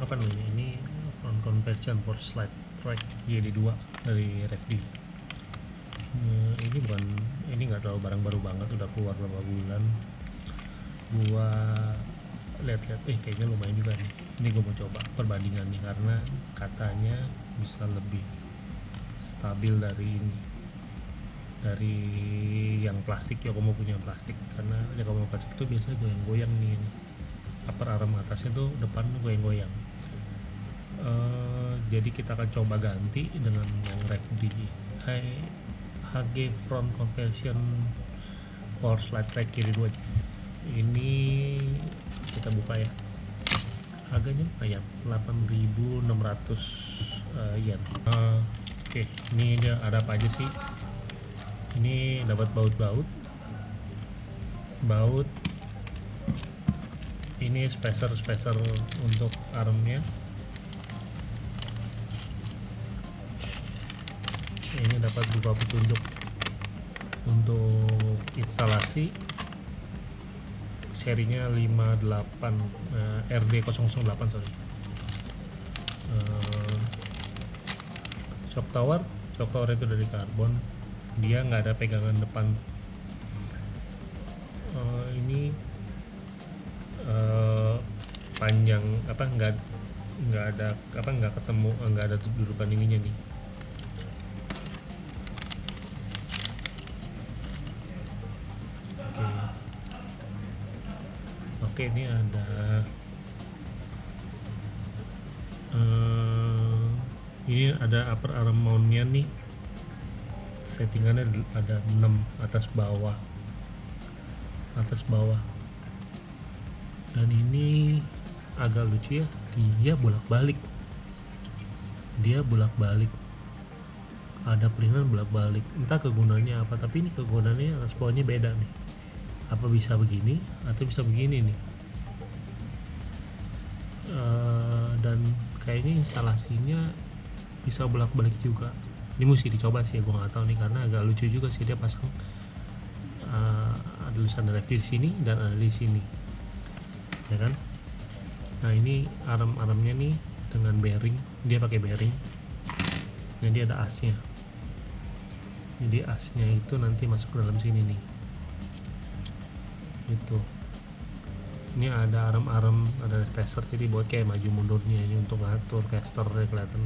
apa namanya? Ini front conversion for slide track YD2 dari RFD Eh, ini bukan ini nggak terlalu barang baru banget udah keluar beberapa bulan. Gua lihat-lihat eh kayaknya lumayan juga nih. Ini gue mau coba perbandingan nih karena katanya bisa lebih stabil dari ini. Dari yang plastik ya kamu punya plastik. Karena ya kamu plastik itu biasanya goyang-goyang nih upper arm atasnya tuh depan goyang-goyang. Eh, jadi kita akan coba ganti dengan yang RFD Hai HG front conversion for slide track kiri dua. Ini kita buka ya. Harganya lumayan 8600 uh, yen. Uh, oke ini dia ada apa aja sih? Ini dapat baut-baut. Baut ini spacer-spacer untuk armnya ini dapat berupa petunjuk untuk instalasi. Serinya 58 eh, RD008 sorry. Eh, shock tower. Shock tower itu dari karbon. Dia nggak ada pegangan depan. Eh, ini panjang apa nggak nggak ada apa nggak ketemu eh, nggak ada dudukan ininya nih Oke. Ini ada eh, ini ada upper arm mountnya nih. Settingannya ada 6 atas bawah. Atas bawah. Dan ini agak lucu ya, dia bolak-balik. Dia bolak-balik. Ada perinan bolak-balik. Entah kegunaannya apa tapi ini kegunaannya bawahnya beda nih. Apa bisa begini atau bisa begini nih? Eh, dan kayaknya instalasinya bisa bolak-balik juga. Ini mesti dicoba sih gue nggak tahu nih karena agak lucu juga sih dia pasang eh, ada tulisan RFD di sini dan ada di sini. Ya kan nah ini arm-armnya nih dengan bearing dia pakai bearing. Jadi ada asnya. Jadi asnya itu nanti masuk ke dalam sini nih. Itu ini ada arm-arm ada caster jadi buat kayak maju mundurnya ini untuk ngatur caster kelihatan.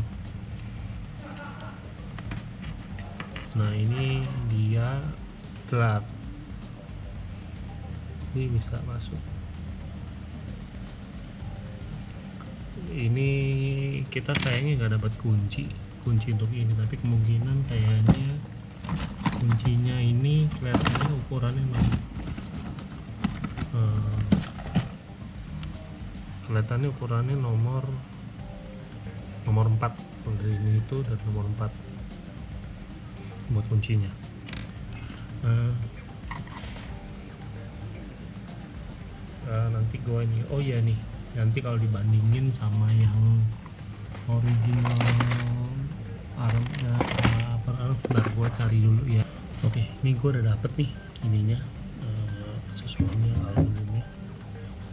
Nah ini dia drat ini bisa masuk ini kita kayaknya nggak dapat kunci kunci untuk ini tapi kemungkinan kayaknya kuncinya ini kelihatannya ukurannya memang eh, kelihatannya ukurannya nomor nomor 4 dari ini itu dan nomor 4 buat kuncinya. Eh, nanti gue ini. Oh ya nih nanti kalau dibandingin sama yang original arm ya, apa arm bentar gue cari dulu ya. Oke ini gue udah dapet nih ininya eh, sesuatunya aluminiumnya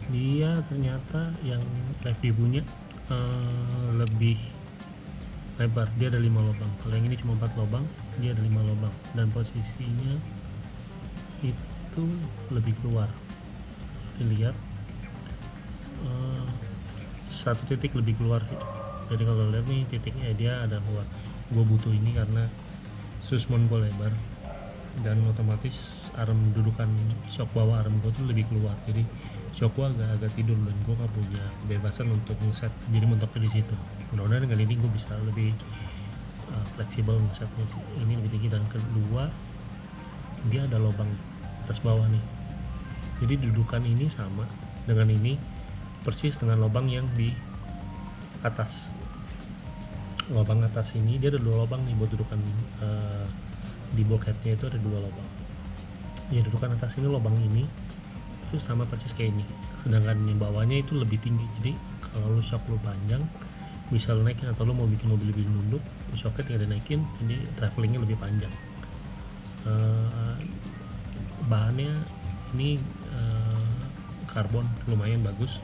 dia ternyata yang review punya eh, lebih lebar. Dia ada lima lubang. Kalau yang ini cuma empat lubang dia ada lima lubang. Dan posisinya itu lebih keluar. Dilihat satu titik lebih keluar sih. Jadi kalau lihat nih titiknya dia ada keluar. Gue butuh ini karena susmon gue lebar dan otomatis arm dudukan shock bawah arm gue tuh lebih keluar. Jadi shock gue agak agak tidur dan gue gak punya kebebasan untuk ngeset. Jadi mentoknya di situ. Mudah-mudahan dengan ini gue bisa lebih uh, fleksibel ngesetnya sih. Ini lebih tinggi. Dan kedua dia ada lubang atas bawah nih. Jadi dudukan ini sama dengan ini persis dengan lubang yang di atas. Lubang atas ini dia ada dua lubang nih buat dudukan eh, di bulkheadnya itu ada dua lubang. Ya dudukan atas ini lubang ini itu sama persis kayak ini. Sedangkan yang bawahnya itu lebih tinggi. Jadi kalau lu shock lu panjang bisa lu naikin atau lu mau bikin mobil lebih nunduk shocknya tinggal dinaikin ini travelingnya lebih panjang. Eh, bahannya ini eh, karbon lumayan bagus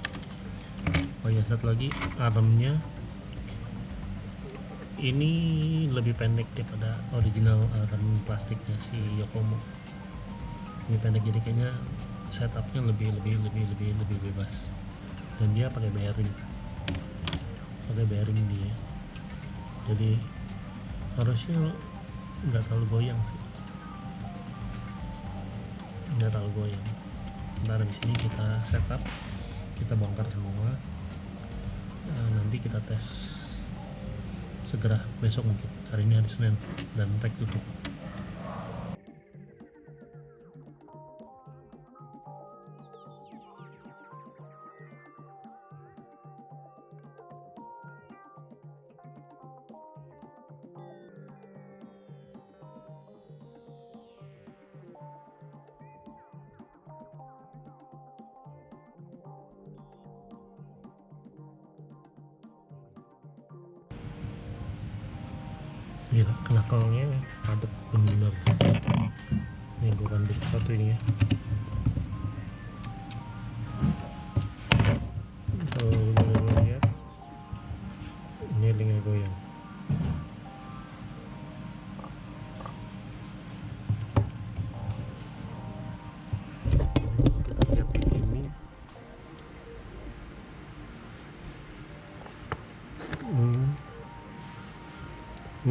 oh ya satu lagi armnya ini lebih pendek daripada original rem plastiknya si Yokomo. Ini pendek jadi kayaknya setupnya lebih lebih lebih lebih lebih bebas. Dan dia pakai bearing. Pakai bearing dia. Jadi harusnya nggak terlalu goyang sih. Nggak terlalu goyang. Ntar di sini kita setup kita bongkar semua kita tes segera besok mungkin. Hari ini hari Senin dan rek tutup gila knakalnya padat bener ini gue satu ini ya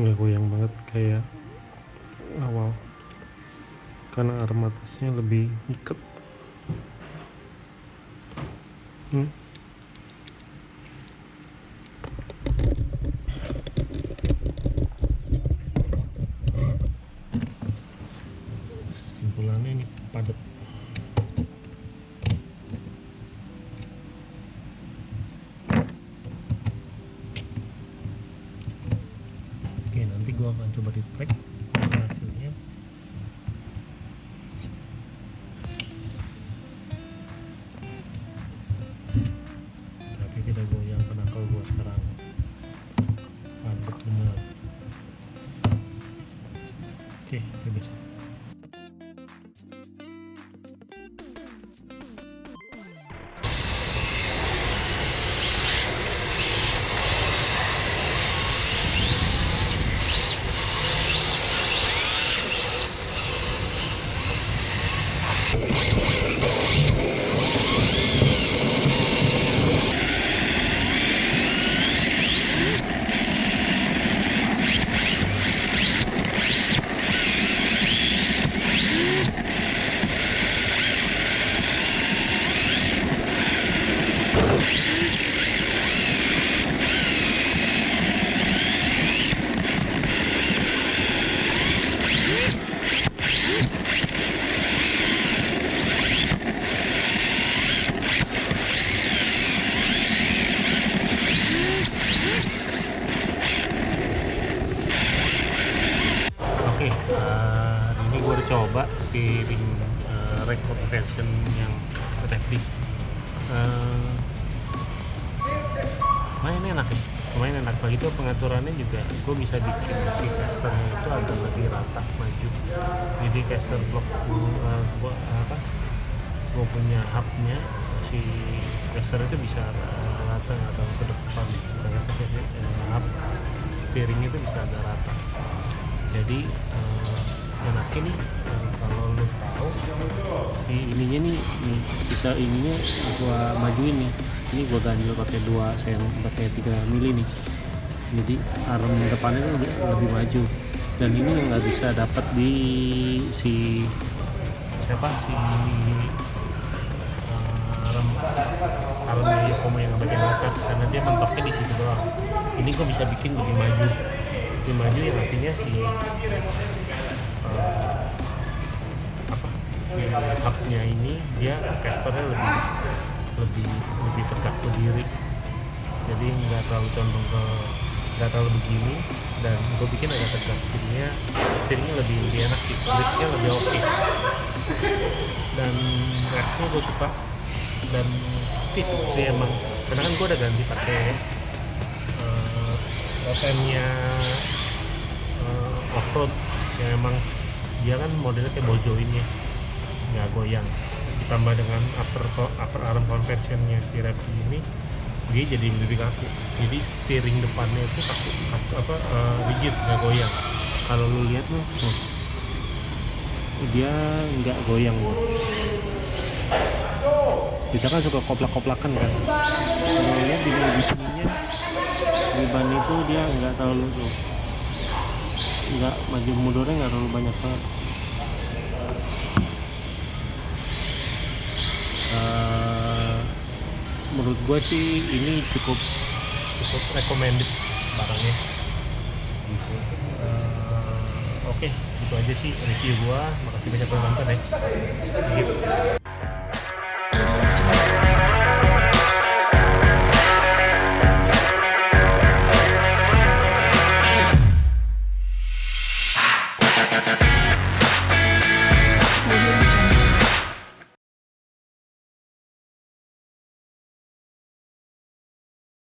nggak goyang banget kayak awal karena arm atasnya lebih ikat hmm. simpulannya ini padat Oke, nanti gua akan coba di track hasilnya. Tapi tidak goyang penakal gua sekarang. Mantap bener. Oke, kita besok. Rapid. Uh, main enak ya, lumayan enak. Begitu pengaturannya juga, gue bisa bikin di casternya itu agak lebih rata maju. Jadi caster block uh, gua, apa? Gue punya hubnya si caster itu bisa rata atau ke depan. Uh, hub steering itu bisa agak rata jadi uh, enaknya nih uh, kalau lu tahu si ininya nih, nih bisa ininya gua majuin nih. Ini gua ganjil pakai 2 sen pakai 3 mili nih. Jadi arm depannya tuh lebih, lebih maju. Dan ini yang nggak bisa dapat di si siapa? Si uh, arm arm Yokomo yang bagian atas karena dia mentoknya di situ doang. Ini gua bisa bikin lebih maju. Lebih maju yang artinya si apa? Si hubnya ini dia casternya lebih lebih lebih tegak berdiri. Jadi nggak terlalu condong ke nggak terlalu begini dan gue bikin agak tegak. Jadinya steeringnya lebih lebih enak sih gripnya lebih oke. Dan reaksinya gue suka. Dan stiff sih emang. Karena kan gue udah ganti pakai uh, OPM-nya uh, offroad. Yang emang dia kan modelnya kayak bojo ini ya nggak goyang. Ditambah dengan upper upper arm conversionnya si Rapid ini dia jadi lebih kaku. Jadi steering depannya itu kaku, kaku apa eh, rigid nggak goyang. Kalau lu lihat lu tuh dia nggak goyang bro. kita kan suka koplak-koplakan kan? Kalau lihat di sininya ban itu dia nggak terlalu tuh nggak maju mundurnya nggak terlalu banyak banget Eh, menurut gue sih ini cukup cukup recommended barangnya. Eh, oke itu aja sih review gua makasih banyak udah nonton ya.